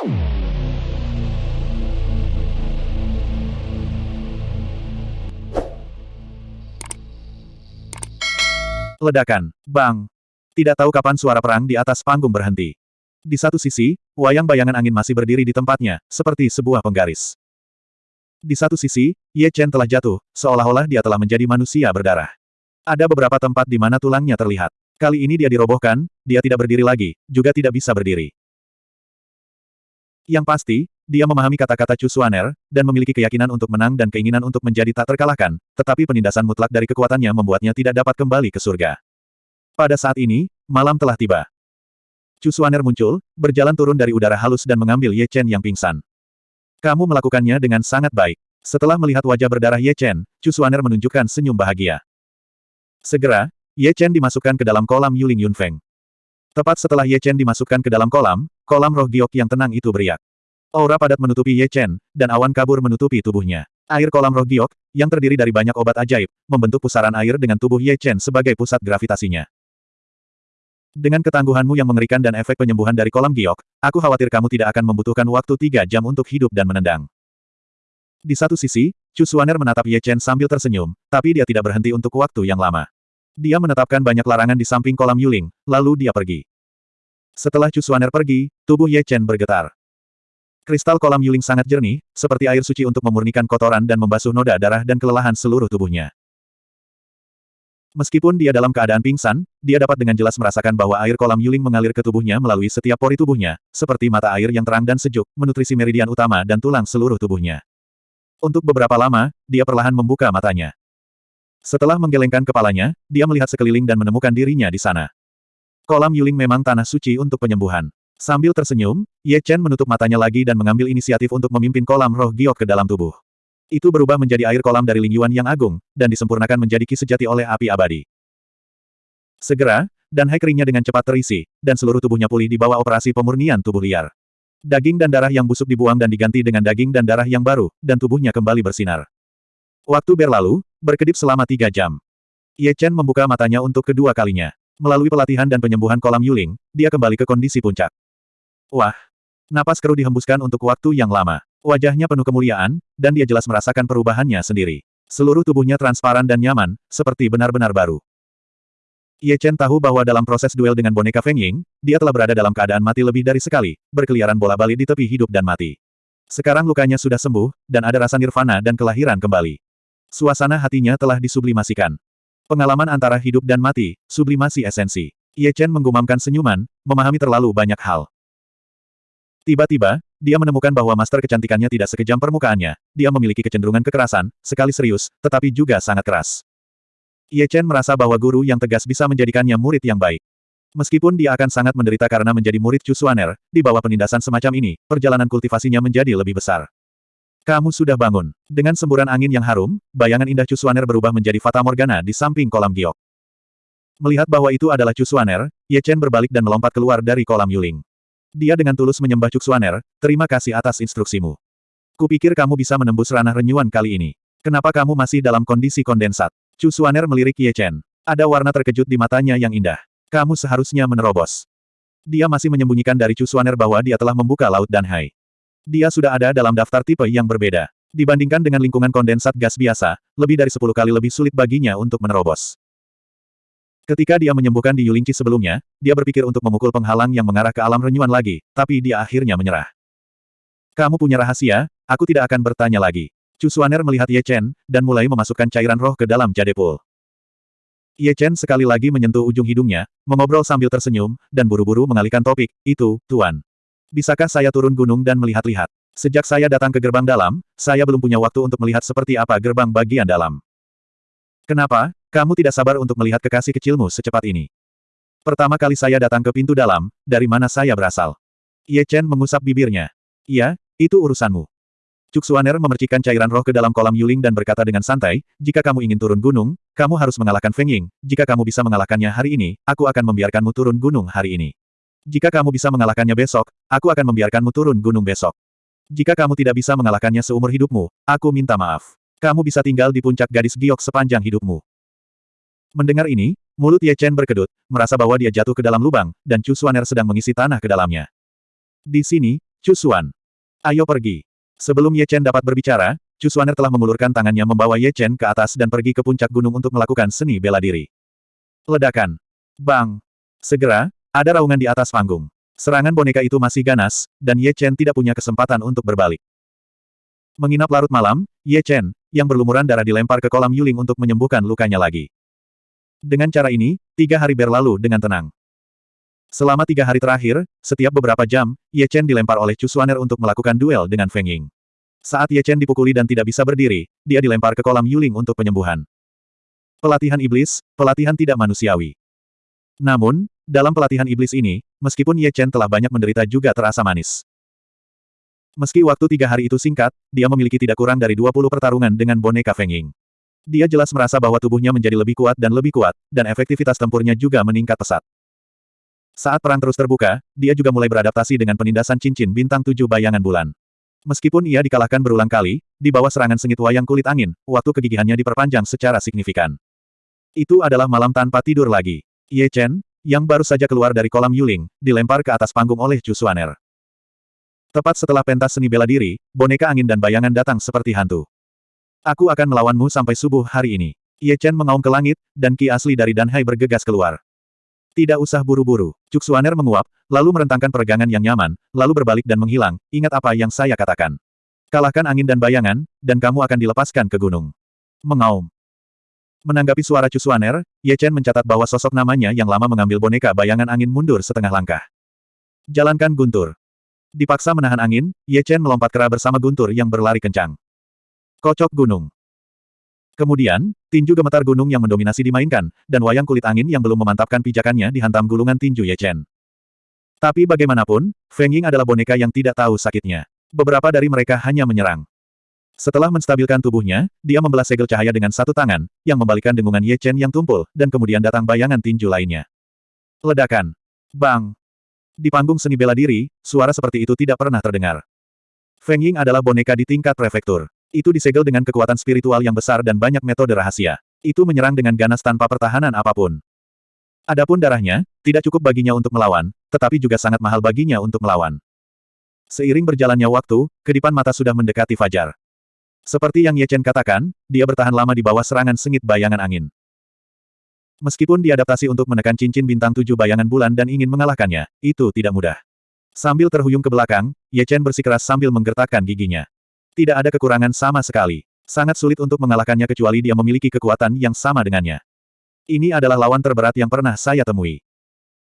Ledakan. Bang. Tidak tahu kapan suara perang di atas panggung berhenti. Di satu sisi, wayang bayangan angin masih berdiri di tempatnya, seperti sebuah penggaris. Di satu sisi, Ye Chen telah jatuh, seolah-olah dia telah menjadi manusia berdarah. Ada beberapa tempat di mana tulangnya terlihat. Kali ini dia dirobohkan, dia tidak berdiri lagi, juga tidak bisa berdiri. Yang pasti, dia memahami kata-kata Chu Suaner, dan memiliki keyakinan untuk menang dan keinginan untuk menjadi tak terkalahkan, tetapi penindasan mutlak dari kekuatannya membuatnya tidak dapat kembali ke surga. Pada saat ini, malam telah tiba. Chu Suaner muncul, berjalan turun dari udara halus dan mengambil Ye Chen yang pingsan. Kamu melakukannya dengan sangat baik. Setelah melihat wajah berdarah Ye Chen, Chu Suaner menunjukkan senyum bahagia. Segera, Ye Chen dimasukkan ke dalam kolam Yuling Yunfeng. Tepat setelah Ye Chen dimasukkan ke dalam kolam, kolam roh giok yang tenang itu beriak. Aura padat menutupi Ye Chen, dan awan kabur menutupi tubuhnya. Air kolam roh giok, yang terdiri dari banyak obat ajaib, membentuk pusaran air dengan tubuh Ye Chen sebagai pusat gravitasinya. Dengan ketangguhanmu yang mengerikan dan efek penyembuhan dari kolam giok, aku khawatir kamu tidak akan membutuhkan waktu tiga jam untuk hidup dan menendang. Di satu sisi, Chu Suaner menatap Ye Chen sambil tersenyum, tapi dia tidak berhenti untuk waktu yang lama. Dia menetapkan banyak larangan di samping kolam Yuling, lalu dia pergi. Setelah Cusuaner pergi, tubuh Ye Chen bergetar. Kristal kolam Yuling sangat jernih, seperti air suci untuk memurnikan kotoran dan membasuh noda darah dan kelelahan seluruh tubuhnya. Meskipun dia dalam keadaan pingsan, dia dapat dengan jelas merasakan bahwa air kolam Yuling mengalir ke tubuhnya melalui setiap pori tubuhnya, seperti mata air yang terang dan sejuk, menutrisi meridian utama dan tulang seluruh tubuhnya. Untuk beberapa lama, dia perlahan membuka matanya. Setelah menggelengkan kepalanya, dia melihat sekeliling dan menemukan dirinya di sana. Kolam Yuling memang tanah suci untuk penyembuhan. Sambil tersenyum, Ye Chen menutup matanya lagi dan mengambil inisiatif untuk memimpin kolam roh giok ke dalam tubuh. Itu berubah menjadi air kolam dari Ling Yuan yang agung, dan disempurnakan menjadi ki sejati oleh api abadi. Segera, dan hai dengan cepat terisi, dan seluruh tubuhnya pulih di bawah operasi pemurnian tubuh liar. Daging dan darah yang busuk dibuang dan diganti dengan daging dan darah yang baru, dan tubuhnya kembali bersinar. Waktu berlalu, berkedip selama tiga jam. Ye Chen membuka matanya untuk kedua kalinya. Melalui pelatihan dan penyembuhan kolam Yuling, dia kembali ke kondisi puncak. Wah! Napas keruh dihembuskan untuk waktu yang lama. Wajahnya penuh kemuliaan, dan dia jelas merasakan perubahannya sendiri. Seluruh tubuhnya transparan dan nyaman, seperti benar-benar baru. Ye Chen tahu bahwa dalam proses duel dengan boneka Feng Ying, dia telah berada dalam keadaan mati lebih dari sekali, berkeliaran bola-balik di tepi hidup dan mati. Sekarang lukanya sudah sembuh, dan ada rasa nirvana dan kelahiran kembali. Suasana hatinya telah disublimasikan. Pengalaman antara hidup dan mati, sublimasi esensi. Ye Chen menggumamkan senyuman, memahami terlalu banyak hal. Tiba-tiba, dia menemukan bahwa master kecantikannya tidak sekejam permukaannya, dia memiliki kecenderungan kekerasan, sekali serius, tetapi juga sangat keras. Ye Chen merasa bahwa guru yang tegas bisa menjadikannya murid yang baik. Meskipun dia akan sangat menderita karena menjadi murid Chu Suaner, di bawah penindasan semacam ini, perjalanan kultivasinya menjadi lebih besar. Kamu sudah bangun. Dengan semburan angin yang harum, bayangan indah Cusuaner berubah menjadi Fata Morgana di samping kolam giok. Melihat bahwa itu adalah Cusuaner, Ye Chen berbalik dan melompat keluar dari kolam Yuling. Dia dengan tulus menyembah Cusuaner, terima kasih atas instruksimu. Kupikir kamu bisa menembus ranah renyuan kali ini. Kenapa kamu masih dalam kondisi kondensat? Cusuaner melirik Ye Chen. Ada warna terkejut di matanya yang indah. Kamu seharusnya menerobos. Dia masih menyembunyikan dari Cusuaner bahwa dia telah membuka Laut dan Hai. Dia sudah ada dalam daftar tipe yang berbeda. Dibandingkan dengan lingkungan kondensat gas biasa, lebih dari 10 kali lebih sulit baginya untuk menerobos. Ketika dia menyembuhkan di Yulingci sebelumnya, dia berpikir untuk memukul penghalang yang mengarah ke alam renyuan lagi, tapi dia akhirnya menyerah. Kamu punya rahasia, aku tidak akan bertanya lagi. Chu Suaner melihat Ye Chen, dan mulai memasukkan cairan roh ke dalam jadepul. Ye Chen sekali lagi menyentuh ujung hidungnya, mengobrol sambil tersenyum, dan buru-buru mengalihkan topik, itu, Tuan. Bisakah saya turun gunung dan melihat-lihat? Sejak saya datang ke gerbang dalam, saya belum punya waktu untuk melihat seperti apa gerbang bagian dalam. Kenapa, kamu tidak sabar untuk melihat kekasih kecilmu secepat ini? Pertama kali saya datang ke pintu dalam, dari mana saya berasal? Ye Chen mengusap bibirnya. Iya, itu urusanmu. Cuksuaner memercikan cairan roh ke dalam kolam Yuling dan berkata dengan santai, jika kamu ingin turun gunung, kamu harus mengalahkan Feng Ying. Jika kamu bisa mengalahkannya hari ini, aku akan membiarkanmu turun gunung hari ini. Jika kamu bisa mengalahkannya besok, aku akan membiarkanmu turun gunung besok. Jika kamu tidak bisa mengalahkannya seumur hidupmu, aku minta maaf. Kamu bisa tinggal di puncak gadis giok sepanjang hidupmu. Mendengar ini, mulut Ye Chen berkedut, merasa bahwa dia jatuh ke dalam lubang, dan Chu Suaner sedang mengisi tanah ke dalamnya. Di sini, Cusuan. Ayo pergi. Sebelum Ye Chen dapat berbicara, Cusuaner telah mengulurkan tangannya membawa Ye Chen ke atas dan pergi ke puncak gunung untuk melakukan seni bela diri. Ledakan. Bang. Segera, ada raungan di atas panggung. Serangan boneka itu masih ganas, dan Ye Chen tidak punya kesempatan untuk berbalik. Menginap larut malam, Ye Chen, yang berlumuran darah dilempar ke kolam Yuling untuk menyembuhkan lukanya lagi. Dengan cara ini, tiga hari berlalu dengan tenang. Selama tiga hari terakhir, setiap beberapa jam, Ye Chen dilempar oleh Chu Xuaner untuk melakukan duel dengan Feng Ying. Saat Ye Chen dipukuli dan tidak bisa berdiri, dia dilempar ke kolam Yuling untuk penyembuhan. Pelatihan iblis, pelatihan tidak manusiawi. Namun, dalam pelatihan iblis ini, meskipun Ye Chen telah banyak menderita juga terasa manis. Meski waktu tiga hari itu singkat, dia memiliki tidak kurang dari 20 pertarungan dengan boneka Feng Ying. Dia jelas merasa bahwa tubuhnya menjadi lebih kuat dan lebih kuat, dan efektivitas tempurnya juga meningkat pesat. Saat perang terus terbuka, dia juga mulai beradaptasi dengan penindasan cincin bintang tujuh bayangan bulan. Meskipun ia dikalahkan berulang kali, di bawah serangan sengit wayang kulit angin, waktu kegigihannya diperpanjang secara signifikan. Itu adalah malam tanpa tidur lagi. Ye Chen, yang baru saja keluar dari kolam Yuling, dilempar ke atas panggung oleh Chu Xuaner. Tepat setelah pentas seni bela diri, boneka angin dan bayangan datang seperti hantu. Aku akan melawanmu sampai subuh hari ini. Ye Chen mengaum ke langit, dan ki asli dari Danhai bergegas keluar. Tidak usah buru-buru. Cuksuaner menguap, lalu merentangkan peregangan yang nyaman, lalu berbalik dan menghilang, ingat apa yang saya katakan. Kalahkan angin dan bayangan, dan kamu akan dilepaskan ke gunung. Mengaum. Menanggapi suara Cusuaner, Ye Chen mencatat bahwa sosok namanya yang lama mengambil boneka bayangan angin mundur setengah langkah. Jalankan Guntur. Dipaksa menahan angin, Ye Chen melompat kera bersama Guntur yang berlari kencang. Kocok gunung. Kemudian, tinju gemetar gunung yang mendominasi dimainkan, dan wayang kulit angin yang belum memantapkan pijakannya dihantam gulungan tinju Ye Chen. Tapi bagaimanapun, Feng Ying adalah boneka yang tidak tahu sakitnya. Beberapa dari mereka hanya menyerang. Setelah menstabilkan tubuhnya, dia membelah segel cahaya dengan satu tangan, yang membalikan dengungan Ye Chen yang tumpul, dan kemudian datang bayangan tinju lainnya. Ledakan. Bang. Di panggung seni bela diri, suara seperti itu tidak pernah terdengar. Feng Ying adalah boneka di tingkat prefektur. Itu disegel dengan kekuatan spiritual yang besar dan banyak metode rahasia. Itu menyerang dengan ganas tanpa pertahanan apa pun. Adapun darahnya, tidak cukup baginya untuk melawan, tetapi juga sangat mahal baginya untuk melawan. Seiring berjalannya waktu, kedipan mata sudah mendekati fajar. Seperti yang Ye Chen katakan, dia bertahan lama di bawah serangan sengit bayangan angin. Meskipun diadaptasi untuk menekan cincin bintang tujuh bayangan bulan dan ingin mengalahkannya, itu tidak mudah. Sambil terhuyung ke belakang, Ye Chen bersikeras sambil menggertakkan giginya. Tidak ada kekurangan sama sekali. Sangat sulit untuk mengalahkannya kecuali dia memiliki kekuatan yang sama dengannya. Ini adalah lawan terberat yang pernah saya temui.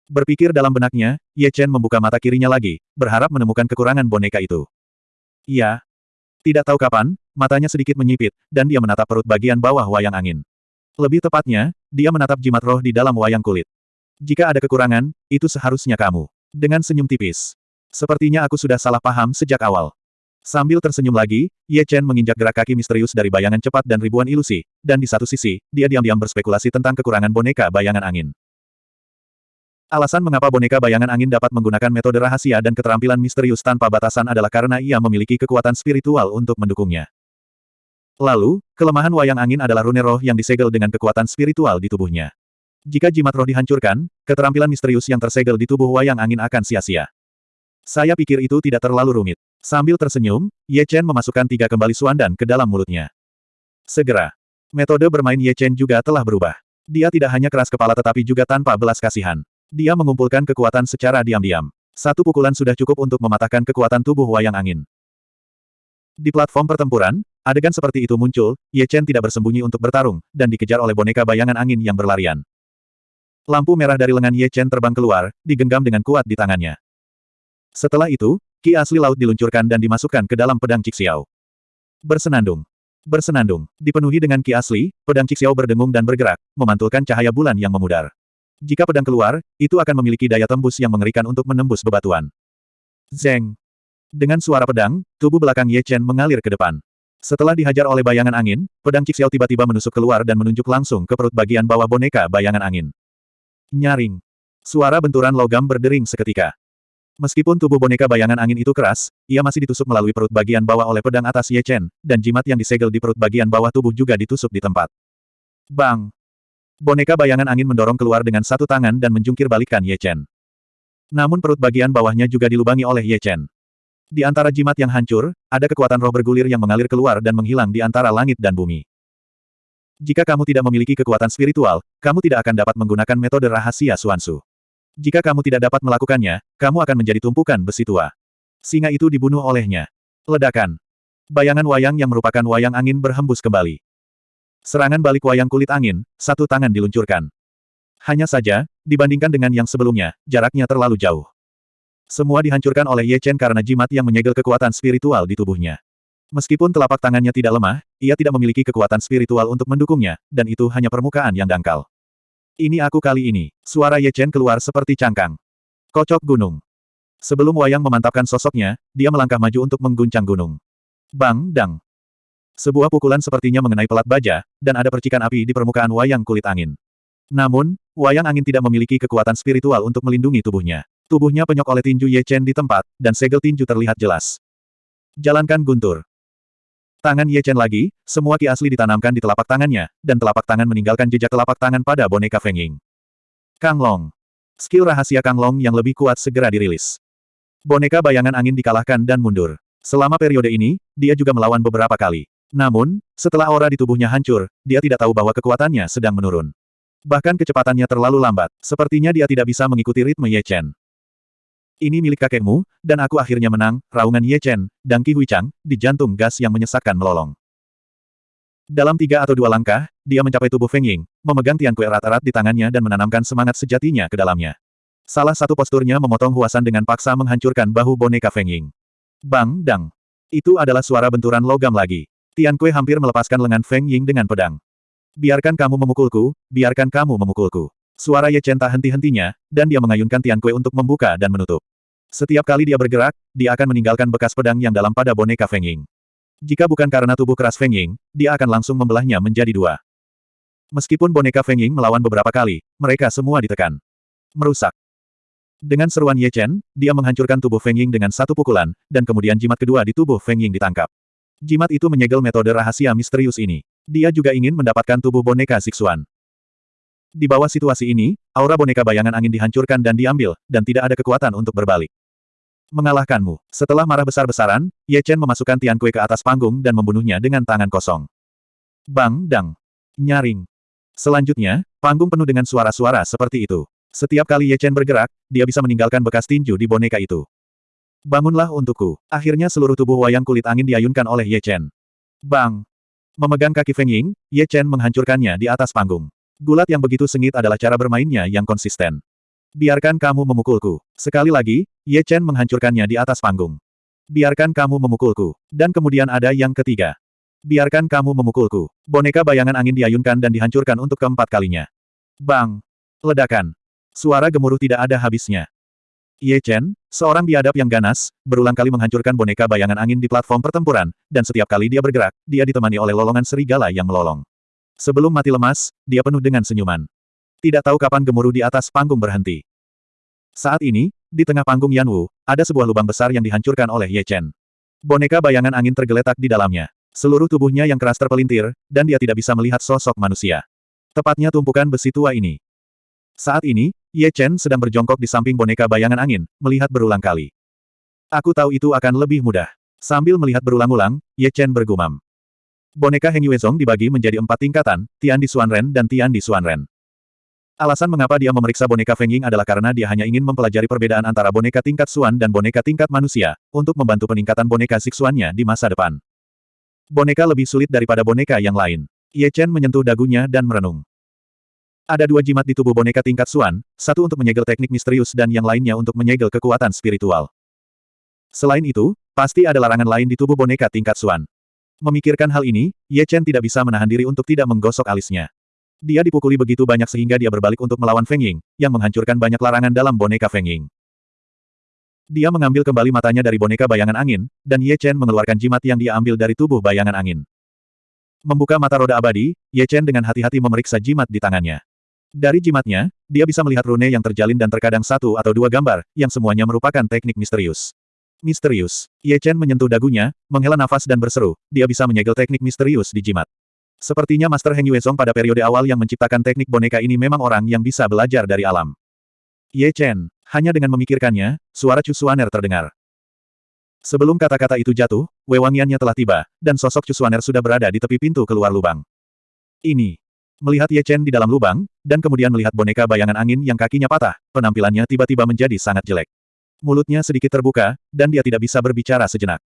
Berpikir dalam benaknya, Ye Chen membuka mata kirinya lagi, berharap menemukan kekurangan boneka itu. Iya. Tidak tahu kapan, matanya sedikit menyipit, dan dia menatap perut bagian bawah wayang angin. Lebih tepatnya, dia menatap jimat roh di dalam wayang kulit. Jika ada kekurangan, itu seharusnya kamu. Dengan senyum tipis. Sepertinya aku sudah salah paham sejak awal. Sambil tersenyum lagi, Ye Chen menginjak gerak kaki misterius dari bayangan cepat dan ribuan ilusi, dan di satu sisi, dia diam-diam berspekulasi tentang kekurangan boneka bayangan angin. Alasan mengapa boneka bayangan angin dapat menggunakan metode rahasia dan keterampilan misterius tanpa batasan adalah karena ia memiliki kekuatan spiritual untuk mendukungnya. Lalu, kelemahan wayang angin adalah rune roh yang disegel dengan kekuatan spiritual di tubuhnya. Jika jimat roh dihancurkan, keterampilan misterius yang tersegel di tubuh wayang angin akan sia-sia. Saya pikir itu tidak terlalu rumit. Sambil tersenyum, Ye Chen memasukkan tiga kembali suandan ke dalam mulutnya. Segera. Metode bermain Ye Chen juga telah berubah. Dia tidak hanya keras kepala tetapi juga tanpa belas kasihan. Dia mengumpulkan kekuatan secara diam-diam. Satu pukulan sudah cukup untuk mematahkan kekuatan tubuh wayang angin. Di platform pertempuran, adegan seperti itu muncul, Ye Chen tidak bersembunyi untuk bertarung, dan dikejar oleh boneka bayangan angin yang berlarian. Lampu merah dari lengan Ye Chen terbang keluar, digenggam dengan kuat di tangannya. Setelah itu, Ki asli laut diluncurkan dan dimasukkan ke dalam pedang Cixiao. Bersenandung. Bersenandung. Dipenuhi dengan ki asli, pedang Cixiao berdengung dan bergerak, memantulkan cahaya bulan yang memudar. Jika pedang keluar, itu akan memiliki daya tembus yang mengerikan untuk menembus bebatuan. Zeng. Dengan suara pedang, tubuh belakang Ye Chen mengalir ke depan. Setelah dihajar oleh bayangan angin, pedang Cixiao tiba-tiba menusuk keluar dan menunjuk langsung ke perut bagian bawah boneka bayangan angin. Nyaring. Suara benturan logam berdering seketika. Meskipun tubuh boneka bayangan angin itu keras, ia masih ditusuk melalui perut bagian bawah oleh pedang atas Ye Chen, dan jimat yang disegel di perut bagian bawah tubuh juga ditusuk di tempat. Bang! Boneka bayangan angin mendorong keluar dengan satu tangan dan menjungkir balikan Ye Chen. Namun perut bagian bawahnya juga dilubangi oleh Ye Chen. Di antara jimat yang hancur, ada kekuatan roh bergulir yang mengalir keluar dan menghilang di antara langit dan bumi. Jika kamu tidak memiliki kekuatan spiritual, kamu tidak akan dapat menggunakan metode rahasia Suansu. Jika kamu tidak dapat melakukannya, kamu akan menjadi tumpukan besi tua. Singa itu dibunuh olehnya. Ledakan. Bayangan wayang yang merupakan wayang angin berhembus kembali. Serangan balik wayang kulit angin, satu tangan diluncurkan. Hanya saja, dibandingkan dengan yang sebelumnya, jaraknya terlalu jauh. Semua dihancurkan oleh Ye Chen karena jimat yang menyegel kekuatan spiritual di tubuhnya. Meskipun telapak tangannya tidak lemah, ia tidak memiliki kekuatan spiritual untuk mendukungnya, dan itu hanya permukaan yang dangkal. Ini aku kali ini. Suara Ye Chen keluar seperti cangkang. Kocok gunung. Sebelum Wayang memantapkan sosoknya, dia melangkah maju untuk mengguncang gunung. Bang, dang. Sebuah pukulan sepertinya mengenai pelat baja, dan ada percikan api di permukaan Wayang kulit angin. Namun, Wayang angin tidak memiliki kekuatan spiritual untuk melindungi tubuhnya. Tubuhnya penyok oleh tinju Ye Chen di tempat, dan segel tinju terlihat jelas. Jalankan guntur. Tangan Ye Chen lagi, semua ki asli ditanamkan di telapak tangannya, dan telapak tangan meninggalkan jejak telapak tangan pada boneka Feng Ying. Kang Long. Skill rahasia Kang Long yang lebih kuat segera dirilis. Boneka bayangan angin dikalahkan dan mundur. Selama periode ini, dia juga melawan beberapa kali. Namun, setelah aura di tubuhnya hancur, dia tidak tahu bahwa kekuatannya sedang menurun. Bahkan kecepatannya terlalu lambat, sepertinya dia tidak bisa mengikuti ritme Ye Chen. Ini milik kakekmu, dan aku akhirnya menang, raungan Ye Chen, dan Ki Huichang, di jantung gas yang menyesakkan melolong. Dalam tiga atau dua langkah, dia mencapai tubuh Feng Ying, memegang Tian Kue erat-erat di tangannya dan menanamkan semangat sejatinya ke dalamnya. Salah satu posturnya memotong Huasan dengan paksa menghancurkan bahu boneka Feng Ying. Bang, dang. Itu adalah suara benturan logam lagi. Tian Kue hampir melepaskan lengan Feng Ying dengan pedang. Biarkan kamu memukulku, biarkan kamu memukulku. Suara Ye Chen tak henti-hentinya, dan dia mengayunkan Tian Kue untuk membuka dan menutup. Setiap kali dia bergerak, dia akan meninggalkan bekas pedang yang dalam pada boneka Feng Ying. Jika bukan karena tubuh keras Feng Ying, dia akan langsung membelahnya menjadi dua. Meskipun boneka Feng Ying melawan beberapa kali, mereka semua ditekan. Merusak. Dengan seruan Ye Chen, dia menghancurkan tubuh Feng Ying dengan satu pukulan, dan kemudian jimat kedua di tubuh Feng Ying ditangkap. Jimat itu menyegel metode rahasia misterius ini. Dia juga ingin mendapatkan tubuh boneka Sixuan. Di bawah situasi ini, aura boneka bayangan angin dihancurkan dan diambil, dan tidak ada kekuatan untuk berbalik. Mengalahkanmu. Setelah marah besar-besaran, Ye Chen memasukkan Tian Kue ke atas panggung dan membunuhnya dengan tangan kosong. Bang, dang. Nyaring. Selanjutnya, panggung penuh dengan suara-suara seperti itu. Setiap kali Ye Chen bergerak, dia bisa meninggalkan bekas tinju di boneka itu. Bangunlah untukku. Akhirnya seluruh tubuh wayang kulit angin diayunkan oleh Ye Chen. Bang! Memegang kaki Feng Ying, Ye Chen menghancurkannya di atas panggung. Gulat yang begitu sengit adalah cara bermainnya yang konsisten. Biarkan kamu memukulku. Sekali lagi, Ye Chen menghancurkannya di atas panggung. Biarkan kamu memukulku. Dan kemudian ada yang ketiga. Biarkan kamu memukulku. Boneka bayangan angin diayunkan dan dihancurkan untuk keempat kalinya. Bang! Ledakan. Suara gemuruh tidak ada habisnya. Ye Chen, seorang biadab yang ganas, berulang kali menghancurkan boneka bayangan angin di platform pertempuran, dan setiap kali dia bergerak, dia ditemani oleh lolongan serigala yang melolong. Sebelum mati lemas, dia penuh dengan senyuman. Tidak tahu kapan gemuruh di atas panggung berhenti. Saat ini, di tengah panggung Yanwu, ada sebuah lubang besar yang dihancurkan oleh Ye Chen. Boneka bayangan angin tergeletak di dalamnya. Seluruh tubuhnya yang keras terpelintir, dan dia tidak bisa melihat sosok manusia. Tepatnya tumpukan besi tua ini. Saat ini, Ye Chen sedang berjongkok di samping boneka bayangan angin, melihat berulang kali. Aku tahu itu akan lebih mudah. Sambil melihat berulang-ulang, Ye Chen bergumam. Boneka Heng Yuezong dibagi menjadi empat tingkatan, Tian di Xuanren dan Tian di Xuanren. Alasan mengapa dia memeriksa boneka Feng Ying adalah karena dia hanya ingin mempelajari perbedaan antara boneka tingkat Xuan dan boneka tingkat manusia, untuk membantu peningkatan boneka Sixuannya di masa depan. Boneka lebih sulit daripada boneka yang lain. Ye Chen menyentuh dagunya dan merenung. Ada dua jimat di tubuh boneka tingkat Suan, satu untuk menyegel teknik misterius dan yang lainnya untuk menyegel kekuatan spiritual. Selain itu, pasti ada larangan lain di tubuh boneka tingkat Suan. Memikirkan hal ini, Ye Chen tidak bisa menahan diri untuk tidak menggosok alisnya. Dia dipukuli begitu banyak sehingga dia berbalik untuk melawan Feng Ying, yang menghancurkan banyak larangan dalam boneka Feng Ying. Dia mengambil kembali matanya dari boneka bayangan angin, dan Ye Chen mengeluarkan jimat yang dia ambil dari tubuh bayangan angin. Membuka mata roda abadi, Ye Chen dengan hati-hati memeriksa jimat di tangannya. Dari jimatnya, dia bisa melihat rune yang terjalin dan terkadang satu atau dua gambar, yang semuanya merupakan teknik misterius. Misterius. Ye Chen menyentuh dagunya, menghela nafas dan berseru, dia bisa menyegel teknik misterius di jimat. Sepertinya Master Heng Yuezong pada periode awal yang menciptakan teknik boneka ini memang orang yang bisa belajar dari alam. Ye Chen, hanya dengan memikirkannya, suara Chu Suaner terdengar. Sebelum kata-kata itu jatuh, wewangiannya telah tiba, dan sosok Cusuaner sudah berada di tepi pintu keluar lubang. Ini. Melihat Ye Chen di dalam lubang, dan kemudian melihat boneka bayangan angin yang kakinya patah, penampilannya tiba-tiba menjadi sangat jelek. Mulutnya sedikit terbuka, dan dia tidak bisa berbicara sejenak.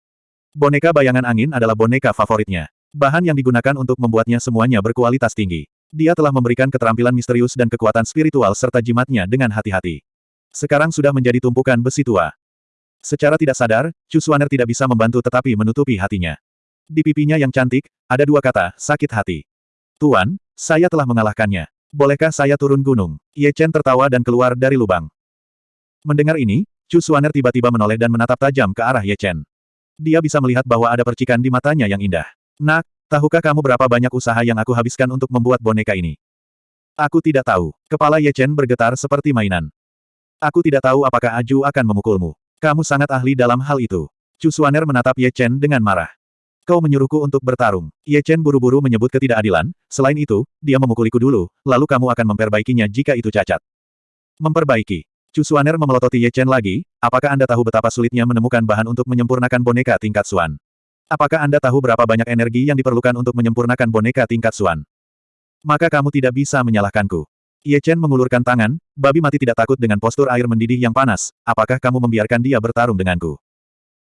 Boneka bayangan angin adalah boneka favoritnya. Bahan yang digunakan untuk membuatnya semuanya berkualitas tinggi. Dia telah memberikan keterampilan misterius dan kekuatan spiritual serta jimatnya dengan hati-hati. Sekarang sudah menjadi tumpukan besi tua. Secara tidak sadar, Chu Suaner tidak bisa membantu tetapi menutupi hatinya. Di pipinya yang cantik, ada dua kata, sakit hati. Tuan, saya telah mengalahkannya. Bolehkah saya turun gunung? Ye Chen tertawa dan keluar dari lubang. Mendengar ini, Chu Suaner tiba-tiba menoleh dan menatap tajam ke arah Ye Chen. Dia bisa melihat bahwa ada percikan di matanya yang indah. Nak, tahukah kamu berapa banyak usaha yang aku habiskan untuk membuat boneka ini? Aku tidak tahu. Kepala Ye Chen bergetar seperti mainan. Aku tidak tahu apakah Aju akan memukulmu. Kamu sangat ahli dalam hal itu. Chu Suaner menatap Ye Chen dengan marah. Kau menyuruhku untuk bertarung. Ye Chen buru-buru menyebut ketidakadilan, selain itu, dia memukuliku dulu, lalu kamu akan memperbaikinya jika itu cacat. Memperbaiki. Chu Suaner memelototi Ye Chen lagi, apakah Anda tahu betapa sulitnya menemukan bahan untuk menyempurnakan boneka tingkat Suan? Apakah Anda tahu berapa banyak energi yang diperlukan untuk menyempurnakan boneka tingkat Suan? Maka kamu tidak bisa menyalahkanku. Ye Chen mengulurkan tangan, babi mati tidak takut dengan postur air mendidih yang panas, apakah kamu membiarkan dia bertarung denganku?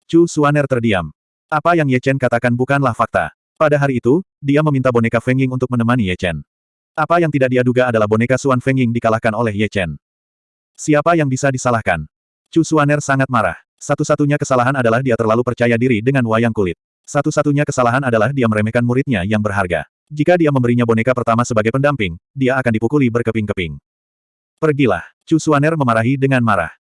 Chu Suaner terdiam. Apa yang Ye Chen katakan bukanlah fakta. Pada hari itu, dia meminta boneka Feng Ying untuk menemani Ye Chen. Apa yang tidak dia duga adalah boneka Suan Feng Ying dikalahkan oleh Ye Chen. Siapa yang bisa disalahkan? Chu Suaner sangat marah. Satu-satunya kesalahan adalah dia terlalu percaya diri dengan wayang kulit. Satu-satunya kesalahan adalah dia meremehkan muridnya yang berharga. Jika dia memberinya boneka pertama sebagai pendamping, dia akan dipukuli berkeping-keping. Pergilah. Chu Suaner memarahi dengan marah.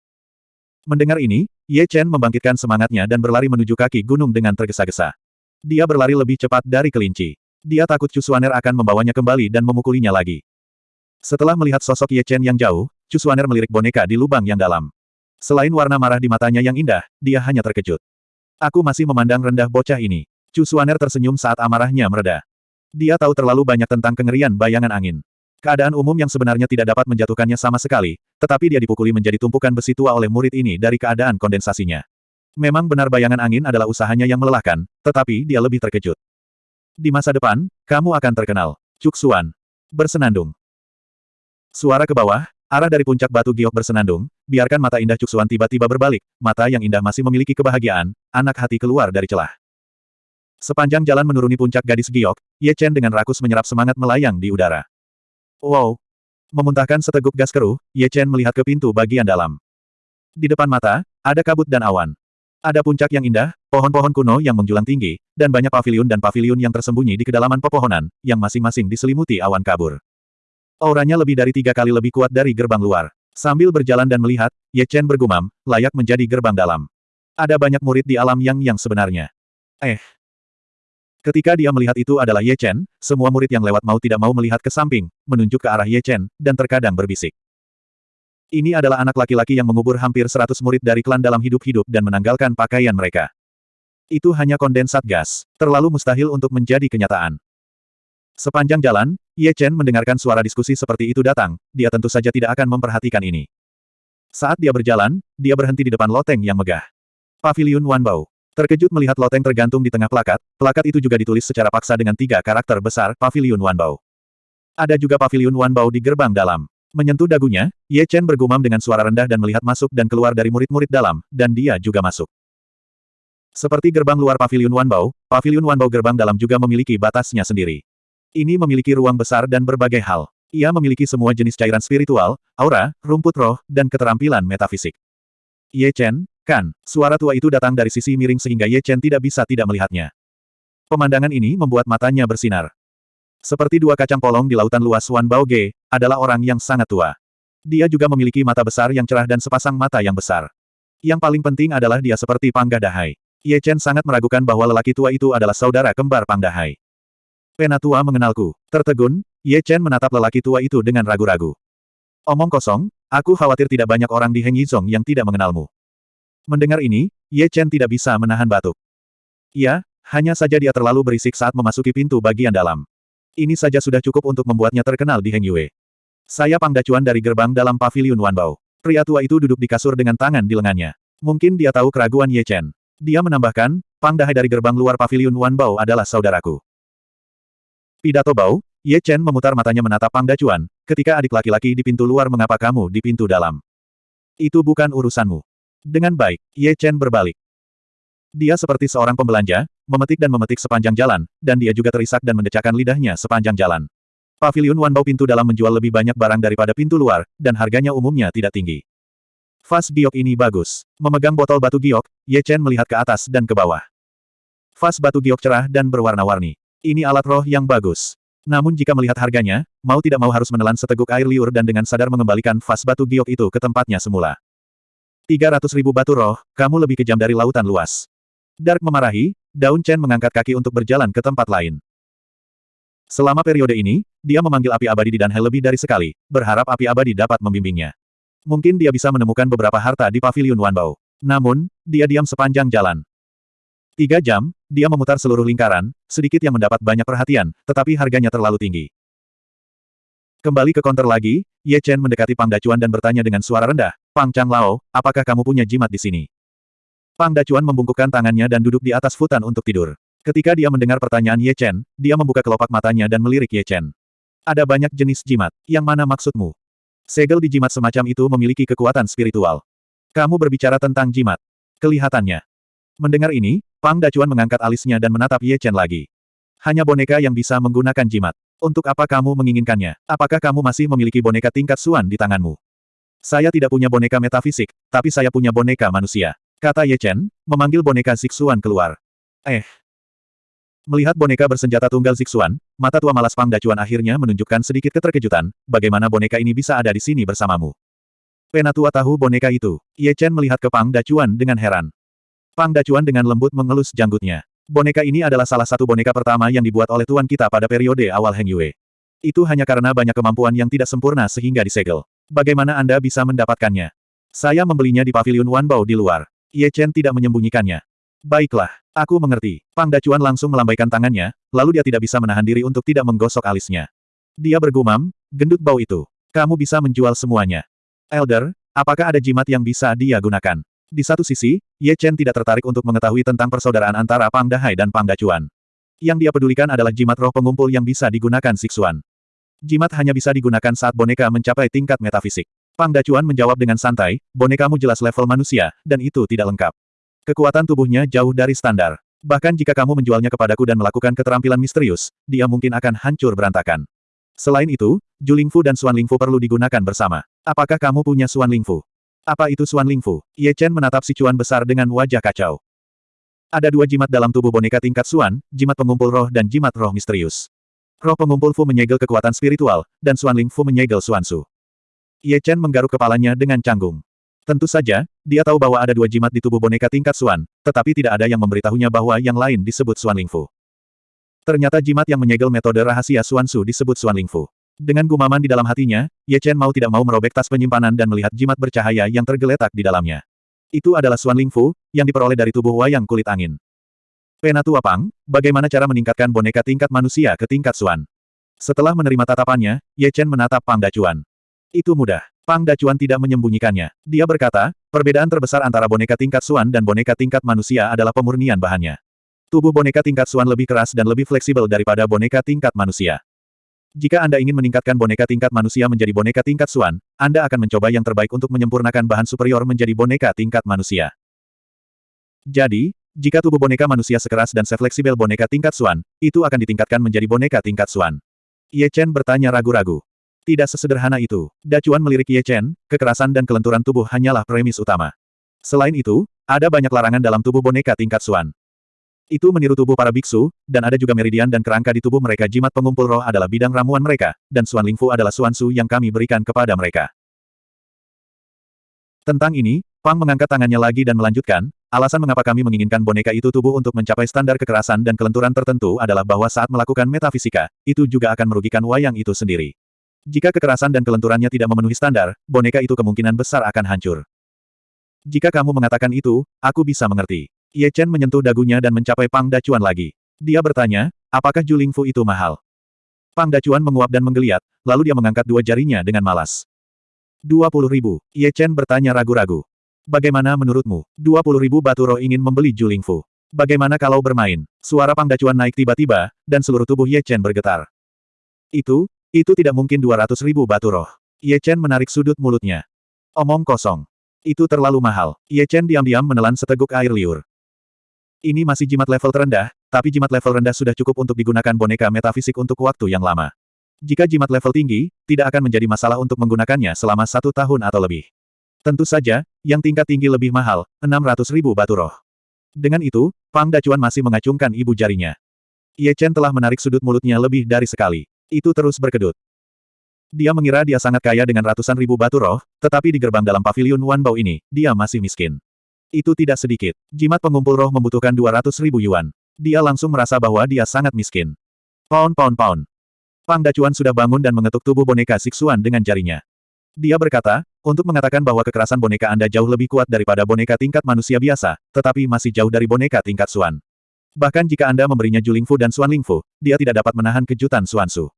Mendengar ini, Ye Chen membangkitkan semangatnya dan berlari menuju kaki gunung dengan tergesa-gesa. Dia berlari lebih cepat dari kelinci. Dia takut Chu Suaner akan membawanya kembali dan memukulinya lagi. Setelah melihat sosok Ye Chen yang jauh, Chu Suaner melirik boneka di lubang yang dalam. Selain warna marah di matanya yang indah, dia hanya terkejut. Aku masih memandang rendah bocah ini. Chu Suaner tersenyum saat amarahnya mereda. Dia tahu terlalu banyak tentang kengerian bayangan angin. Keadaan umum yang sebenarnya tidak dapat menjatuhkannya sama sekali, tetapi dia dipukuli menjadi tumpukan besi tua oleh murid ini dari keadaan kondensasinya. Memang benar bayangan angin adalah usahanya yang melelahkan, tetapi dia lebih terkejut. Di masa depan, kamu akan terkenal. Cuk Suan. Bersenandung. Suara ke bawah, arah dari puncak batu giok bersenandung, biarkan mata indah Cuk Suan tiba-tiba berbalik, mata yang indah masih memiliki kebahagiaan, anak hati keluar dari celah. Sepanjang jalan menuruni puncak gadis giok, Ye Chen dengan rakus menyerap semangat melayang di udara. Wow! Memuntahkan seteguk gas keruh, Ye Chen melihat ke pintu bagian dalam. Di depan mata, ada kabut dan awan. Ada puncak yang indah, pohon-pohon kuno yang menjulang tinggi, dan banyak paviliun dan paviliun yang tersembunyi di kedalaman pepohonan, yang masing-masing diselimuti awan kabur. Auranya lebih dari tiga kali lebih kuat dari gerbang luar. Sambil berjalan dan melihat, Ye Chen bergumam, layak menjadi gerbang dalam. Ada banyak murid di alam yang yang sebenarnya. Eh, Ketika dia melihat itu adalah Ye Chen, semua murid yang lewat mau tidak mau melihat ke samping, menunjuk ke arah Ye Chen, dan terkadang berbisik. Ini adalah anak laki-laki yang mengubur hampir seratus murid dari klan dalam hidup-hidup dan menanggalkan pakaian mereka. Itu hanya kondensat gas, terlalu mustahil untuk menjadi kenyataan. Sepanjang jalan, Ye Chen mendengarkan suara diskusi seperti itu datang, dia tentu saja tidak akan memperhatikan ini. Saat dia berjalan, dia berhenti di depan loteng yang megah. Paviliun Wanbao. Terkejut melihat loteng tergantung di tengah plakat, plakat itu juga ditulis secara paksa dengan tiga karakter besar, Paviliun Wanbao. Ada juga Paviliun Wanbao di gerbang dalam. Menyentuh dagunya, Ye Chen bergumam dengan suara rendah dan melihat masuk dan keluar dari murid-murid dalam, dan dia juga masuk. Seperti gerbang luar Paviliun Wanbao, Paviliun Wanbao gerbang dalam juga memiliki batasnya sendiri. Ini memiliki ruang besar dan berbagai hal. Ia memiliki semua jenis cairan spiritual, aura, rumput roh, dan keterampilan metafisik. Ye Chen, Kan, suara tua itu datang dari sisi miring sehingga Ye Chen tidak bisa tidak melihatnya. Pemandangan ini membuat matanya bersinar. Seperti dua kacang polong di lautan luas Wan Bao Ge, adalah orang yang sangat tua. Dia juga memiliki mata besar yang cerah dan sepasang mata yang besar. Yang paling penting adalah dia seperti Pangga Dahai. Ye Chen sangat meragukan bahwa lelaki tua itu adalah saudara kembar Pang Dahai. Penatua mengenalku. Tertegun, Ye Chen menatap lelaki tua itu dengan ragu-ragu. Omong kosong, aku khawatir tidak banyak orang di Heng Yizong yang tidak mengenalmu. Mendengar ini, Ye Chen tidak bisa menahan batuk. Ya, hanya saja dia terlalu berisik saat memasuki pintu bagian dalam. Ini saja sudah cukup untuk membuatnya terkenal di Heng Yue. Saya Pangdacuan dari gerbang dalam paviliun Wanbao. Pria tua itu duduk di kasur dengan tangan di lengannya. Mungkin dia tahu keraguan Ye Chen. Dia menambahkan, Pang Dahai dari gerbang luar paviliun Wan Bao adalah saudaraku. Pidato Bao, Ye Chen memutar matanya menatap Pang Dacuan, ketika adik laki-laki di pintu luar mengapa kamu di pintu dalam. Itu bukan urusanmu. Dengan baik, Ye Chen berbalik. Dia seperti seorang pembelanja, memetik dan memetik sepanjang jalan, dan dia juga terisak dan mendecakkan lidahnya sepanjang jalan. Paviliun Wan Bao pintu dalam menjual lebih banyak barang daripada pintu luar, dan harganya umumnya tidak tinggi. Vas giok ini bagus. Memegang botol batu giok, Ye Chen melihat ke atas dan ke bawah. Vas batu giok cerah dan berwarna-warni. Ini alat roh yang bagus. Namun jika melihat harganya, mau tidak mau harus menelan seteguk air liur dan dengan sadar mengembalikan vas batu giok itu ke tempatnya semula. 300 ribu batu roh, kamu lebih kejam dari lautan luas. Dark memarahi, Daun Chen mengangkat kaki untuk berjalan ke tempat lain. Selama periode ini, dia memanggil api abadi di Danhai lebih dari sekali, berharap api abadi dapat membimbingnya. Mungkin dia bisa menemukan beberapa harta di pavilion Wanbao. Namun, dia diam sepanjang jalan. Tiga jam, dia memutar seluruh lingkaran, sedikit yang mendapat banyak perhatian, tetapi harganya terlalu tinggi. Kembali ke konter lagi, Ye Chen mendekati Pang Dacuan dan bertanya dengan suara rendah, Pang Chang Lao, apakah kamu punya jimat di sini? Pang Dacuan membungkukkan tangannya dan duduk di atas futan untuk tidur. Ketika dia mendengar pertanyaan Ye Chen, dia membuka kelopak matanya dan melirik Ye Chen. Ada banyak jenis jimat, yang mana maksudmu? Segel di jimat semacam itu memiliki kekuatan spiritual. Kamu berbicara tentang jimat. Kelihatannya. Mendengar ini, Pang Dacuan mengangkat alisnya dan menatap Ye Chen lagi. Hanya boneka yang bisa menggunakan jimat. Untuk apa kamu menginginkannya? Apakah kamu masih memiliki boneka tingkat suan di tanganmu? Saya tidak punya boneka metafisik, tapi saya punya boneka manusia. Kata Ye Chen, memanggil boneka Zixuan keluar. Eh. Melihat boneka bersenjata tunggal Zixuan, mata tua malas Pang Dacuan akhirnya menunjukkan sedikit keterkejutan, bagaimana boneka ini bisa ada di sini bersamamu. Penatua tahu boneka itu. Ye Chen melihat ke Pang Dacuan dengan heran. Pang Dacuan dengan lembut mengelus janggutnya. Boneka ini adalah salah satu boneka pertama yang dibuat oleh tuan kita pada periode awal Heng Yue. Itu hanya karena banyak kemampuan yang tidak sempurna sehingga disegel. Bagaimana Anda bisa mendapatkannya? Saya membelinya di pavilion Wanbao di luar. Ye Chen tidak menyembunyikannya. Baiklah, aku mengerti. Pang Dacuan langsung melambaikan tangannya, lalu dia tidak bisa menahan diri untuk tidak menggosok alisnya. Dia bergumam, gendut bau itu. Kamu bisa menjual semuanya. Elder, apakah ada jimat yang bisa dia gunakan? Di satu sisi, Ye Chen tidak tertarik untuk mengetahui tentang persaudaraan antara Pang Dahai dan Pang Dacuan. Yang dia pedulikan adalah jimat roh pengumpul yang bisa digunakan Sixuan. Jimat hanya bisa digunakan saat boneka mencapai tingkat metafisik. Pang Dacuan menjawab dengan santai, bonekamu jelas level manusia, dan itu tidak lengkap. Kekuatan tubuhnya jauh dari standar. Bahkan jika kamu menjualnya kepadaku dan melakukan keterampilan misterius, dia mungkin akan hancur berantakan. Selain itu, Julingfu dan Suan Lingfu perlu digunakan bersama. Apakah kamu punya Suan Lingfu? Apa itu Suan Lingfu? Ye Chen menatap si cuan besar dengan wajah kacau. Ada dua jimat dalam tubuh boneka tingkat Suan, jimat pengumpul roh dan jimat roh misterius. Roh pengumpul Fu menyegel kekuatan spiritual, dan Suan Ling Fu menyegel Suan Su. Ye Chen menggaruk kepalanya dengan canggung. Tentu saja, dia tahu bahwa ada dua jimat di tubuh boneka tingkat Suan, tetapi tidak ada yang memberitahunya bahwa yang lain disebut Suan Ling Fu. Ternyata jimat yang menyegel metode rahasia Suan Su disebut Suan Ling Fu. Dengan gumaman di dalam hatinya, Ye Chen mau tidak mau merobek tas penyimpanan dan melihat jimat bercahaya yang tergeletak di dalamnya. Itu adalah Suan Lingfu, yang diperoleh dari tubuh wayang kulit angin. Penatua Pang, bagaimana cara meningkatkan boneka tingkat manusia ke tingkat Suan? Setelah menerima tatapannya, Ye Chen menatap Pang Dacuan. Itu mudah. Pang Dacuan tidak menyembunyikannya. Dia berkata, perbedaan terbesar antara boneka tingkat Suan dan boneka tingkat manusia adalah pemurnian bahannya. Tubuh boneka tingkat Suan lebih keras dan lebih fleksibel daripada boneka tingkat manusia. Jika Anda ingin meningkatkan boneka tingkat manusia menjadi boneka tingkat Suan, Anda akan mencoba yang terbaik untuk menyempurnakan bahan superior menjadi boneka tingkat manusia. Jadi, jika tubuh boneka manusia sekeras dan sefleksibel boneka tingkat Suan, itu akan ditingkatkan menjadi boneka tingkat Suan. Ye Chen bertanya ragu-ragu. Tidak sesederhana itu. Dacuan melirik Ye Chen, kekerasan dan kelenturan tubuh hanyalah premis utama. Selain itu, ada banyak larangan dalam tubuh boneka tingkat Suan. Itu meniru tubuh para biksu, dan ada juga meridian dan kerangka di tubuh mereka jimat pengumpul roh adalah bidang ramuan mereka, dan Suan Lingfu adalah Suan Su yang kami berikan kepada mereka. Tentang ini, Pang mengangkat tangannya lagi dan melanjutkan, alasan mengapa kami menginginkan boneka itu tubuh untuk mencapai standar kekerasan dan kelenturan tertentu adalah bahwa saat melakukan metafisika, itu juga akan merugikan wayang itu sendiri. Jika kekerasan dan kelenturannya tidak memenuhi standar, boneka itu kemungkinan besar akan hancur. Jika kamu mengatakan itu, aku bisa mengerti. Ye Chen menyentuh dagunya dan mencapai Pang Dacuan lagi. Dia bertanya, apakah Juling Fu itu mahal? Pang Dacuan menguap dan menggeliat, lalu dia mengangkat dua jarinya dengan malas. Dua puluh ribu. Ye Chen bertanya ragu-ragu. Bagaimana menurutmu? 20 ribu batu roh ingin membeli Julingfu. Bagaimana kalau bermain? Suara Pang Dacuan naik tiba-tiba, dan seluruh tubuh Ye Chen bergetar. Itu, itu tidak mungkin 200 ribu batu roh. Ye Chen menarik sudut mulutnya. Omong kosong. Itu terlalu mahal. Ye Chen diam-diam menelan seteguk air liur. Ini masih jimat level terendah, tapi jimat level rendah sudah cukup untuk digunakan boneka metafisik untuk waktu yang lama. Jika jimat level tinggi, tidak akan menjadi masalah untuk menggunakannya selama satu tahun atau lebih. Tentu saja, yang tingkat tinggi lebih mahal, 600 ribu batu roh. Dengan itu, Pang Dacuan masih mengacungkan ibu jarinya. Ye Chen telah menarik sudut mulutnya lebih dari sekali. Itu terus berkedut. Dia mengira dia sangat kaya dengan ratusan ribu batu roh, tetapi di gerbang dalam pavilion Wan Bao ini, dia masih miskin. Itu tidak sedikit. Jimat pengumpul roh membutuhkan 200 ribu yuan. Dia langsung merasa bahwa dia sangat miskin. Pound pound pound. Pang Dacuan sudah bangun dan mengetuk tubuh boneka Siksuan dengan jarinya. Dia berkata, untuk mengatakan bahwa kekerasan boneka Anda jauh lebih kuat daripada boneka tingkat manusia biasa, tetapi masih jauh dari boneka tingkat Suan. Bahkan jika Anda memberinya Julingfu dan Suan Lingfu, dia tidak dapat menahan kejutan Suansu.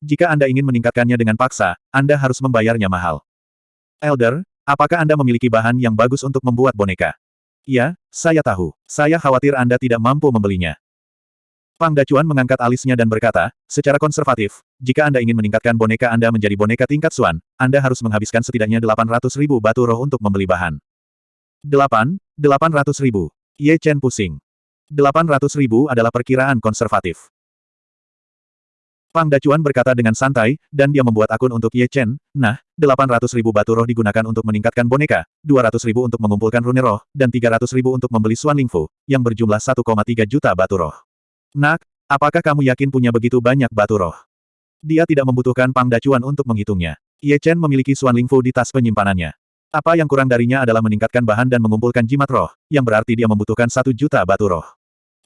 Jika Anda ingin meningkatkannya dengan paksa, Anda harus membayarnya mahal. Elder, apakah Anda memiliki bahan yang bagus untuk membuat boneka? Ya, saya tahu. Saya khawatir Anda tidak mampu membelinya. Pang Dacuan mengangkat alisnya dan berkata, secara konservatif, jika Anda ingin meningkatkan boneka Anda menjadi boneka tingkat Suan, Anda harus menghabiskan setidaknya 800 ribu batu roh untuk membeli bahan. 8, 800 ribu. Ye Chen pusing. 800 ribu adalah perkiraan konservatif. Pang Dacuan berkata dengan santai, dan dia membuat akun untuk Ye Chen. Nah, 800 ribu batu roh digunakan untuk meningkatkan boneka, 200 ribu untuk mengumpulkan rune roh, dan 300 ribu untuk membeli Suan Lingfu, yang berjumlah 1,3 juta batu roh. Nak, apakah kamu yakin punya begitu banyak batu roh? Dia tidak membutuhkan Pang Dacuan untuk menghitungnya. Ye Chen memiliki Suan Lingfu di tas penyimpanannya. Apa yang kurang darinya adalah meningkatkan bahan dan mengumpulkan jimat roh, yang berarti dia membutuhkan satu juta batu roh.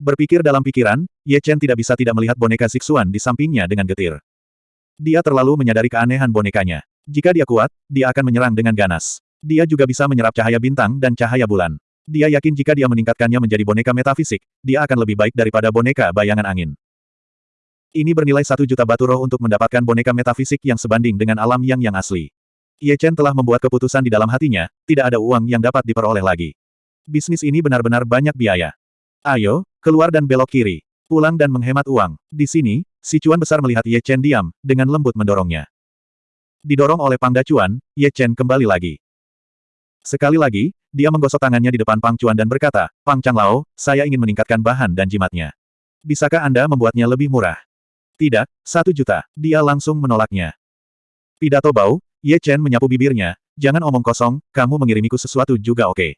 Berpikir dalam pikiran, Ye Chen tidak bisa tidak melihat boneka Zixuan di sampingnya dengan getir. Dia terlalu menyadari keanehan bonekanya. Jika dia kuat, dia akan menyerang dengan ganas. Dia juga bisa menyerap cahaya bintang dan cahaya bulan. Dia yakin jika dia meningkatkannya menjadi boneka metafisik, dia akan lebih baik daripada boneka bayangan angin. Ini bernilai satu juta batu roh untuk mendapatkan boneka metafisik yang sebanding dengan alam yang yang asli. Ye Chen telah membuat keputusan di dalam hatinya, tidak ada uang yang dapat diperoleh lagi. Bisnis ini benar-benar banyak biaya. Ayo, keluar dan belok kiri. Pulang dan menghemat uang. Di sini, si Cuan besar melihat Ye Chen diam, dengan lembut mendorongnya. Didorong oleh Pang Dacuan, Ye Chen kembali lagi. Sekali lagi, dia menggosok tangannya di depan Pang Cuan dan berkata, Pang Changlao, saya ingin meningkatkan bahan dan jimatnya. Bisakah Anda membuatnya lebih murah? Tidak, satu juta. Dia langsung menolaknya. Pidato bau, Ye Chen menyapu bibirnya, jangan omong kosong, kamu mengirimiku sesuatu juga oke. Okay.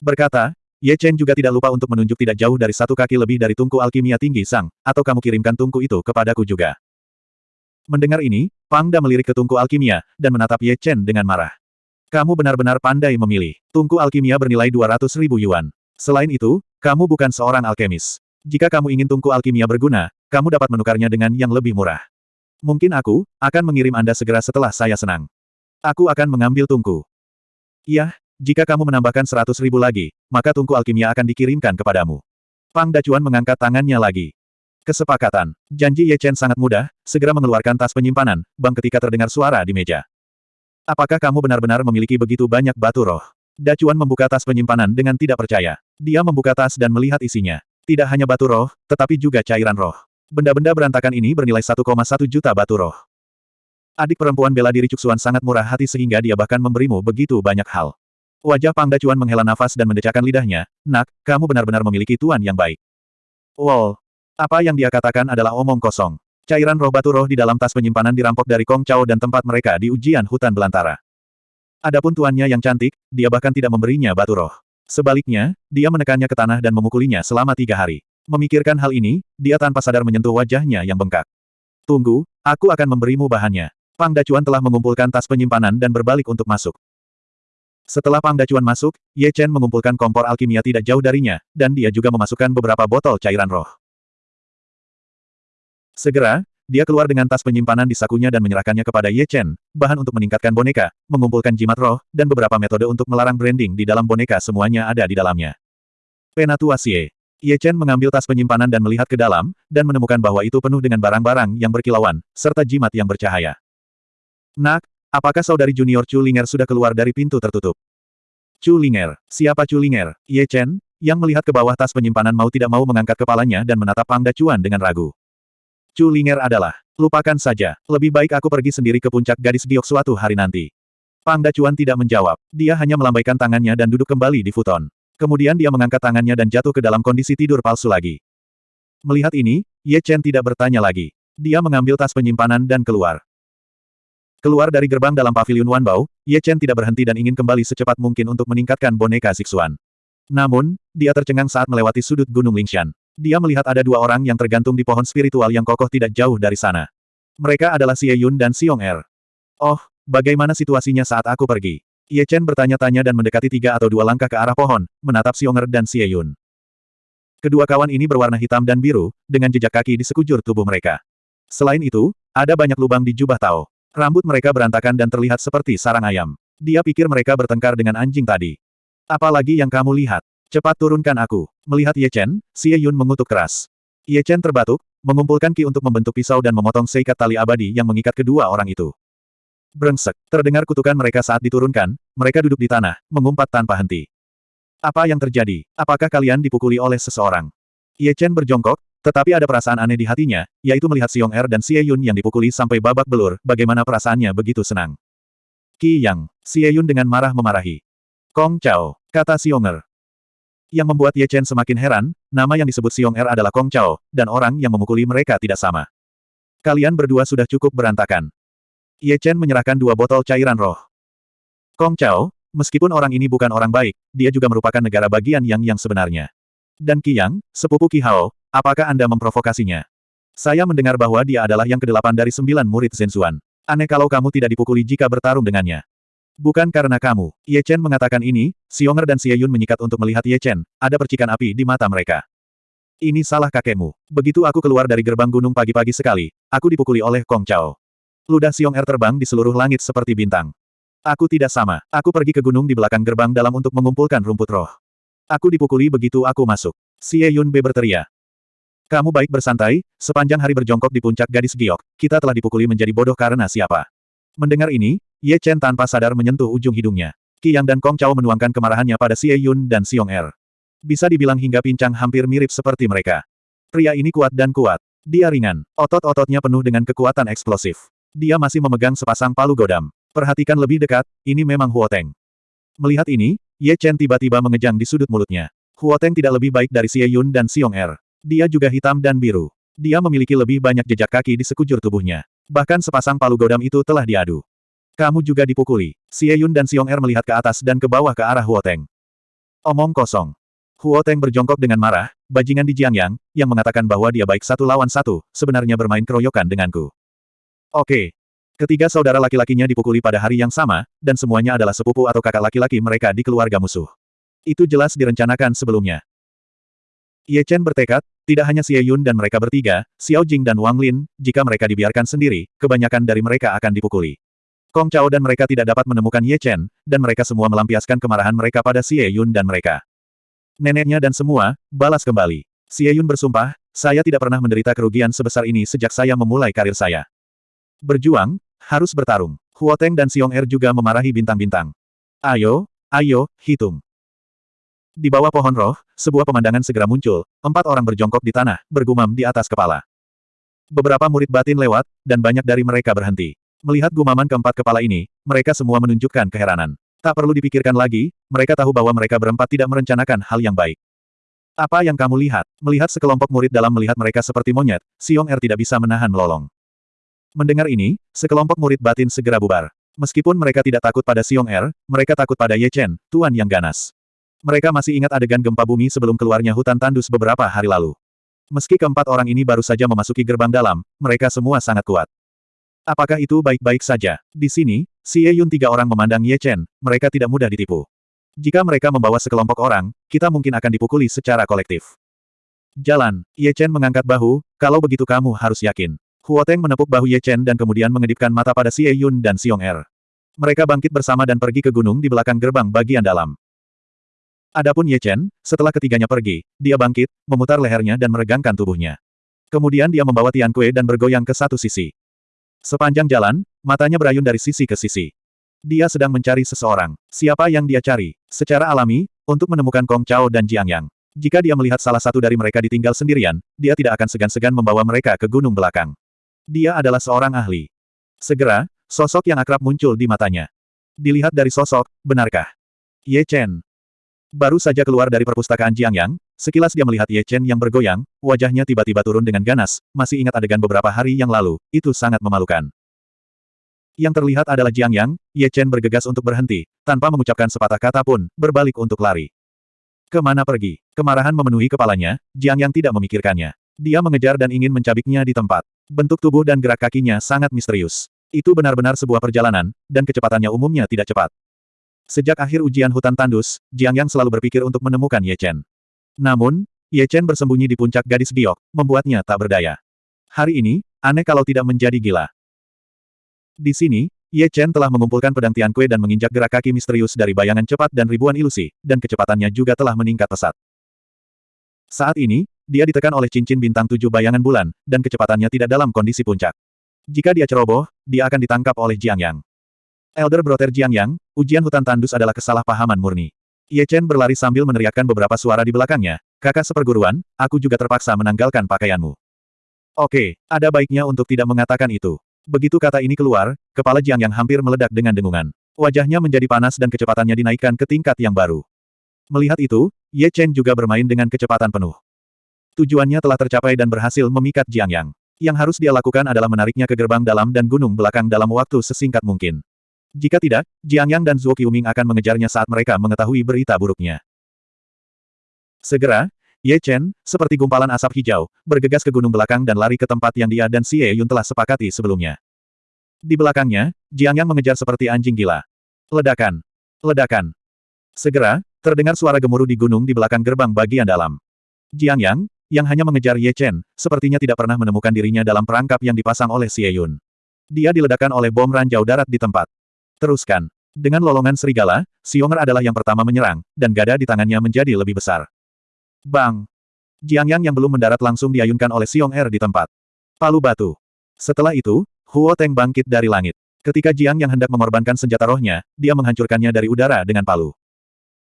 Berkata, Ye Chen juga tidak lupa untuk menunjuk tidak jauh dari satu kaki lebih dari tungku alkimia tinggi sang, atau kamu kirimkan tungku itu kepadaku juga. Mendengar ini, Pang Da melirik ke tungku alkimia, dan menatap Ye Chen dengan marah. Kamu benar-benar pandai memilih. Tungku alkimia bernilai 200 ribu yuan. Selain itu, kamu bukan seorang alkemis. Jika kamu ingin tungku alkimia berguna, kamu dapat menukarnya dengan yang lebih murah. Mungkin aku, akan mengirim Anda segera setelah saya senang. Aku akan mengambil tungku. Iya, jika kamu menambahkan seratus ribu lagi, maka tungku alkimia akan dikirimkan kepadamu. Pang Dacuan mengangkat tangannya lagi. Kesepakatan. Janji Ye Chen sangat mudah, segera mengeluarkan tas penyimpanan, bang ketika terdengar suara di meja. Apakah kamu benar-benar memiliki begitu banyak batu roh? Dacuan membuka tas penyimpanan dengan tidak percaya. Dia membuka tas dan melihat isinya. Tidak hanya batu roh, tetapi juga cairan roh. Benda-benda berantakan ini bernilai 1,1 juta batu roh. Adik perempuan bela diri Cuksuan sangat murah hati sehingga dia bahkan memberimu begitu banyak hal. Wajah Pang Dacuan menghela nafas dan mendecakkan lidahnya, Nak, kamu benar-benar memiliki tuan yang baik. Wow. Apa yang dia katakan adalah omong kosong. Cairan roh batu roh di dalam tas penyimpanan dirampok dari Kong Chao dan tempat mereka di ujian hutan belantara. Adapun tuannya yang cantik, dia bahkan tidak memberinya batu roh. Sebaliknya, dia menekannya ke tanah dan memukulinya selama tiga hari. Memikirkan hal ini, dia tanpa sadar menyentuh wajahnya yang bengkak. Tunggu, aku akan memberimu bahannya. Pang Dacuan telah mengumpulkan tas penyimpanan dan berbalik untuk masuk. Setelah Pang Dacuan masuk, Ye Chen mengumpulkan kompor alkimia tidak jauh darinya, dan dia juga memasukkan beberapa botol cairan roh. Segera, dia keluar dengan tas penyimpanan di sakunya dan menyerahkannya kepada Ye Chen, bahan untuk meningkatkan boneka, mengumpulkan jimat roh, dan beberapa metode untuk melarang branding di dalam boneka semuanya ada di dalamnya. Penatuasie. Ye Chen mengambil tas penyimpanan dan melihat ke dalam, dan menemukan bahwa itu penuh dengan barang-barang yang berkilauan, serta jimat yang bercahaya. Nak, Apakah saudari junior Chu Linger sudah keluar dari pintu tertutup? Chu Linger. Siapa Chu Linger? Ye Chen, yang melihat ke bawah tas penyimpanan mau tidak mau mengangkat kepalanya dan menatap Pang Dacuan dengan ragu. Chu Linger adalah, lupakan saja, lebih baik aku pergi sendiri ke puncak gadis giok suatu hari nanti. Pang Dacuan tidak menjawab, dia hanya melambaikan tangannya dan duduk kembali di futon. Kemudian dia mengangkat tangannya dan jatuh ke dalam kondisi tidur palsu lagi. Melihat ini, Ye Chen tidak bertanya lagi. Dia mengambil tas penyimpanan dan keluar. Keluar dari gerbang dalam pavilion Wanbao, Ye Chen tidak berhenti dan ingin kembali secepat mungkin untuk meningkatkan boneka Sixuan. Namun, dia tercengang saat melewati sudut Gunung Lingshan. Dia melihat ada dua orang yang tergantung di pohon spiritual yang kokoh tidak jauh dari sana. Mereka adalah Xie Yun dan Xiong Er. Oh, bagaimana situasinya saat aku pergi? Ye Chen bertanya-tanya dan mendekati tiga atau dua langkah ke arah pohon, menatap Xiong Er dan Xie Yun. Kedua kawan ini berwarna hitam dan biru, dengan jejak kaki di sekujur tubuh mereka. Selain itu, ada banyak lubang di jubah Tao. Rambut mereka berantakan dan terlihat seperti sarang ayam. Dia pikir mereka bertengkar dengan anjing tadi. Apalagi yang kamu lihat? Cepat turunkan aku. Melihat Ye Chen, Xie Yun mengutuk keras. Ye Chen terbatuk, mengumpulkan ki untuk membentuk pisau dan memotong seikat tali abadi yang mengikat kedua orang itu. Brengsek, terdengar kutukan mereka saat diturunkan, mereka duduk di tanah, mengumpat tanpa henti. Apa yang terjadi? Apakah kalian dipukuli oleh seseorang? Ye Chen berjongkok, tetapi ada perasaan aneh di hatinya, yaitu melihat Xiong Er dan Xie Yun yang dipukuli sampai babak belur, bagaimana perasaannya begitu senang. Qi Yang, Xie Yun dengan marah memarahi. Kong Chao, kata Xiong Er. Yang membuat Ye Chen semakin heran, nama yang disebut Xiong Er adalah Kong Chao, dan orang yang memukuli mereka tidak sama. Kalian berdua sudah cukup berantakan. Ye Chen menyerahkan dua botol cairan roh. Kong Chao, meskipun orang ini bukan orang baik, dia juga merupakan negara bagian yang yang sebenarnya. Dan Qi Yang, sepupu Qi Hao, apakah Anda memprovokasinya? Saya mendengar bahwa dia adalah yang kedelapan dari sembilan murid Zhenzuan. Aneh kalau kamu tidak dipukuli jika bertarung dengannya. Bukan karena kamu. Ye Chen mengatakan ini, Xionger dan Xie Yun menyikat untuk melihat Ye Chen, ada percikan api di mata mereka. Ini salah kakekmu. Begitu aku keluar dari gerbang gunung pagi-pagi sekali, aku dipukuli oleh Kong Chao. Ludah Xiong Er terbang di seluruh langit seperti bintang. Aku tidak sama. Aku pergi ke gunung di belakang gerbang dalam untuk mengumpulkan rumput roh. Aku dipukuli begitu aku masuk. Xie Yun B berteriak. Kamu baik bersantai, sepanjang hari berjongkok di puncak gadis giok, kita telah dipukuli menjadi bodoh karena siapa. Mendengar ini, Ye Chen tanpa sadar menyentuh ujung hidungnya. Qi Yang dan Kong Chao menuangkan kemarahannya pada Xie Yun dan Xiong Er. Bisa dibilang hingga pincang hampir mirip seperti mereka. Pria ini kuat dan kuat. Dia ringan. Otot-ototnya penuh dengan kekuatan eksplosif. Dia masih memegang sepasang palu godam. Perhatikan lebih dekat, ini memang Huoteng. Melihat ini, Ye Chen tiba-tiba mengejang di sudut mulutnya. Huoteng tidak lebih baik dari Xie Yun dan Xiong Er. Dia juga hitam dan biru. Dia memiliki lebih banyak jejak kaki di sekujur tubuhnya. Bahkan sepasang palu godam itu telah diadu. Kamu juga dipukuli. Xie Yun dan Xiong Er melihat ke atas dan ke bawah ke arah Huo Teng. Omong kosong. Huo Teng berjongkok dengan marah, bajingan di Jiangyang, yang mengatakan bahwa dia baik satu lawan satu, sebenarnya bermain keroyokan denganku. Oke. Ketiga saudara laki-lakinya dipukuli pada hari yang sama, dan semuanya adalah sepupu atau kakak laki-laki mereka di keluarga musuh. Itu jelas direncanakan sebelumnya. Ye Chen bertekad, tidak hanya Xie Yun dan mereka bertiga, Xiao Jing dan Wang Lin, jika mereka dibiarkan sendiri, kebanyakan dari mereka akan dipukuli. Kong Chao dan mereka tidak dapat menemukan Ye Chen, dan mereka semua melampiaskan kemarahan mereka pada Xie Yun dan mereka. Neneknya dan semua, balas kembali. Xie Yun bersumpah, saya tidak pernah menderita kerugian sebesar ini sejak saya memulai karir saya. Berjuang, harus bertarung. Huo Teng dan Xiong Er juga memarahi bintang-bintang. Ayo, ayo, hitung. Di bawah pohon roh, sebuah pemandangan segera muncul, empat orang berjongkok di tanah, bergumam di atas kepala. Beberapa murid batin lewat, dan banyak dari mereka berhenti. Melihat gumaman keempat kepala ini, mereka semua menunjukkan keheranan. Tak perlu dipikirkan lagi, mereka tahu bahwa mereka berempat tidak merencanakan hal yang baik. Apa yang kamu lihat? Melihat sekelompok murid dalam melihat mereka seperti monyet, Siong Er tidak bisa menahan melolong. Mendengar ini, sekelompok murid batin segera bubar. Meskipun mereka tidak takut pada Siong Er, mereka takut pada Ye Chen, tuan yang ganas. Mereka masih ingat adegan gempa bumi sebelum keluarnya hutan tandus beberapa hari lalu. Meski keempat orang ini baru saja memasuki gerbang dalam, mereka semua sangat kuat. Apakah itu baik-baik saja? Di sini, Xie Yun tiga orang memandang Ye Chen, mereka tidak mudah ditipu. Jika mereka membawa sekelompok orang, kita mungkin akan dipukuli secara kolektif. Jalan, Ye Chen mengangkat bahu, kalau begitu kamu harus yakin. Huo Teng menepuk bahu Ye Chen dan kemudian mengedipkan mata pada Xie Yun dan Xiong Er. Mereka bangkit bersama dan pergi ke gunung di belakang gerbang bagian dalam. Adapun Ye Chen, setelah ketiganya pergi, dia bangkit, memutar lehernya dan meregangkan tubuhnya. Kemudian dia membawa Tian Kue dan bergoyang ke satu sisi. Sepanjang jalan, matanya berayun dari sisi ke sisi. Dia sedang mencari seseorang. Siapa yang dia cari? Secara alami, untuk menemukan Kong Chao dan Jiang Yang. Jika dia melihat salah satu dari mereka ditinggal sendirian, dia tidak akan segan-segan membawa mereka ke gunung belakang. Dia adalah seorang ahli. Segera, sosok yang akrab muncul di matanya. Dilihat dari sosok, benarkah? Ye Chen. Baru saja keluar dari perpustakaan Jiang Yang, sekilas dia melihat Ye Chen yang bergoyang, wajahnya tiba-tiba turun dengan ganas, masih ingat adegan beberapa hari yang lalu, itu sangat memalukan. Yang terlihat adalah Jiang Yang, Ye Chen bergegas untuk berhenti, tanpa mengucapkan sepatah kata pun, berbalik untuk lari. Ke mana pergi? Kemarahan memenuhi kepalanya, Jiang Yang tidak memikirkannya. Dia mengejar dan ingin mencabiknya di tempat. Bentuk tubuh dan gerak kakinya sangat misterius. Itu benar-benar sebuah perjalanan, dan kecepatannya umumnya tidak cepat. Sejak akhir ujian hutan tandus, Jiang Yang selalu berpikir untuk menemukan Ye Chen. Namun, Ye Chen bersembunyi di puncak gadis giok, membuatnya tak berdaya. Hari ini, aneh kalau tidak menjadi gila. Di sini, Ye Chen telah mengumpulkan pedang Tian Kue dan menginjak gerak kaki misterius dari bayangan cepat dan ribuan ilusi, dan kecepatannya juga telah meningkat pesat. Saat ini, dia ditekan oleh cincin bintang tujuh bayangan bulan, dan kecepatannya tidak dalam kondisi puncak. Jika dia ceroboh, dia akan ditangkap oleh Jiang Yang. Elder Brother Jiang Yang, ujian hutan tandus adalah kesalahpahaman murni. Ye Chen berlari sambil meneriakkan beberapa suara di belakangnya, kakak seperguruan, aku juga terpaksa menanggalkan pakaianmu. Oke, ada baiknya untuk tidak mengatakan itu. Begitu kata ini keluar, kepala Jiang Yang hampir meledak dengan dengungan. Wajahnya menjadi panas dan kecepatannya dinaikkan ke tingkat yang baru. Melihat itu, Ye Chen juga bermain dengan kecepatan penuh. Tujuannya telah tercapai dan berhasil memikat Jiang Yang. Yang harus dia lakukan adalah menariknya ke gerbang dalam dan gunung belakang dalam waktu sesingkat mungkin. Jika tidak, Jiang Yang dan Zuo Qiuming akan mengejarnya saat mereka mengetahui berita buruknya. Segera, Ye Chen, seperti gumpalan asap hijau, bergegas ke gunung belakang dan lari ke tempat yang dia dan Xie Yun telah sepakati sebelumnya. Di belakangnya, Jiang Yang mengejar seperti anjing gila. Ledakan! Ledakan! Segera, terdengar suara gemuruh di gunung di belakang gerbang bagian dalam. Jiang Yang, yang hanya mengejar Ye Chen, sepertinya tidak pernah menemukan dirinya dalam perangkap yang dipasang oleh Xie Yun. Dia diledakkan oleh bom ranjau darat di tempat. Teruskan. Dengan lolongan serigala, Xionger adalah yang pertama menyerang, dan gada di tangannya menjadi lebih besar. Bang! Jiang Yang yang belum mendarat langsung diayunkan oleh Xiong Er di tempat. Palu batu. Setelah itu, Huo Teng bangkit dari langit. Ketika Jiang yang hendak mengorbankan senjata rohnya, dia menghancurkannya dari udara dengan palu.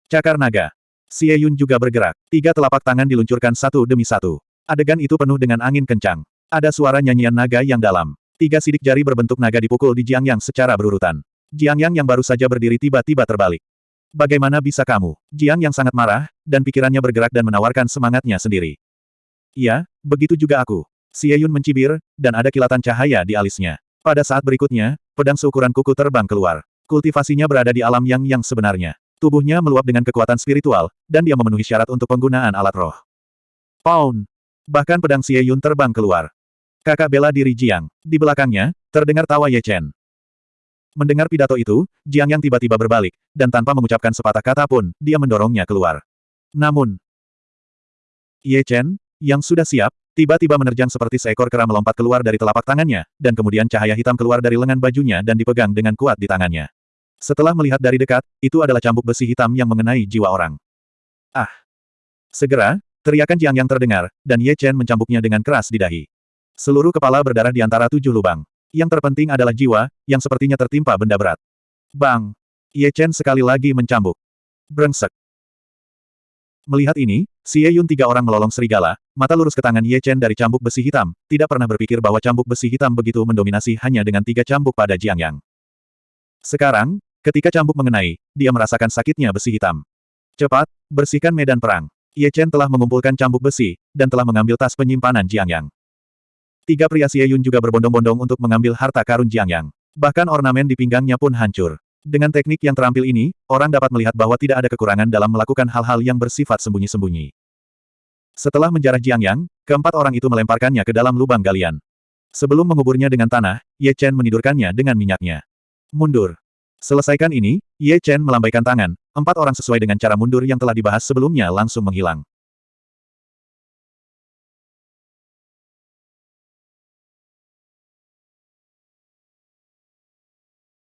Cakar naga. Xie Yun juga bergerak. Tiga telapak tangan diluncurkan satu demi satu. Adegan itu penuh dengan angin kencang. Ada suara nyanyian naga yang dalam. Tiga sidik jari berbentuk naga dipukul di Jiang Yang secara berurutan. Jiang Yang yang baru saja berdiri tiba-tiba terbalik. Bagaimana bisa kamu? Jiang yang sangat marah, dan pikirannya bergerak dan menawarkan semangatnya sendiri. Iya, begitu juga aku. Xie Yun mencibir, dan ada kilatan cahaya di alisnya. Pada saat berikutnya, pedang seukuran kuku terbang keluar. Kultivasinya berada di alam yang yang sebenarnya. Tubuhnya meluap dengan kekuatan spiritual, dan dia memenuhi syarat untuk penggunaan alat roh. Pound! Bahkan pedang Xie Yun terbang keluar. Kakak bela diri Jiang. Di belakangnya, terdengar tawa Ye Chen. Mendengar pidato itu, Jiang Yang tiba-tiba berbalik, dan tanpa mengucapkan sepatah kata pun, dia mendorongnya keluar. Namun, Ye Chen, yang sudah siap, tiba-tiba menerjang seperti seekor kera melompat keluar dari telapak tangannya, dan kemudian cahaya hitam keluar dari lengan bajunya dan dipegang dengan kuat di tangannya. Setelah melihat dari dekat, itu adalah cambuk besi hitam yang mengenai jiwa orang. Ah! Segera, teriakan Jiang Yang terdengar, dan Ye Chen mencambuknya dengan keras di dahi. Seluruh kepala berdarah di antara tujuh lubang. Yang terpenting adalah jiwa, yang sepertinya tertimpa benda berat. Bang! Ye Chen sekali lagi mencambuk. Brengsek. Melihat ini, Xie Yun tiga orang melolong serigala, mata lurus ke tangan Ye Chen dari cambuk besi hitam, tidak pernah berpikir bahwa cambuk besi hitam begitu mendominasi hanya dengan tiga cambuk pada Jiang Yang. Sekarang, ketika cambuk mengenai, dia merasakan sakitnya besi hitam. Cepat, bersihkan medan perang. Ye Chen telah mengumpulkan cambuk besi, dan telah mengambil tas penyimpanan Jiang Yang. Tiga pria Xie Yun juga berbondong-bondong untuk mengambil harta karun Jiang Yang. Bahkan ornamen di pinggangnya pun hancur. Dengan teknik yang terampil ini, orang dapat melihat bahwa tidak ada kekurangan dalam melakukan hal-hal yang bersifat sembunyi-sembunyi. Setelah menjarah Jiang Yang, keempat orang itu melemparkannya ke dalam lubang galian. Sebelum menguburnya dengan tanah, Ye Chen menidurkannya dengan minyaknya. Mundur. Selesaikan ini, Ye Chen melambaikan tangan, empat orang sesuai dengan cara mundur yang telah dibahas sebelumnya langsung menghilang.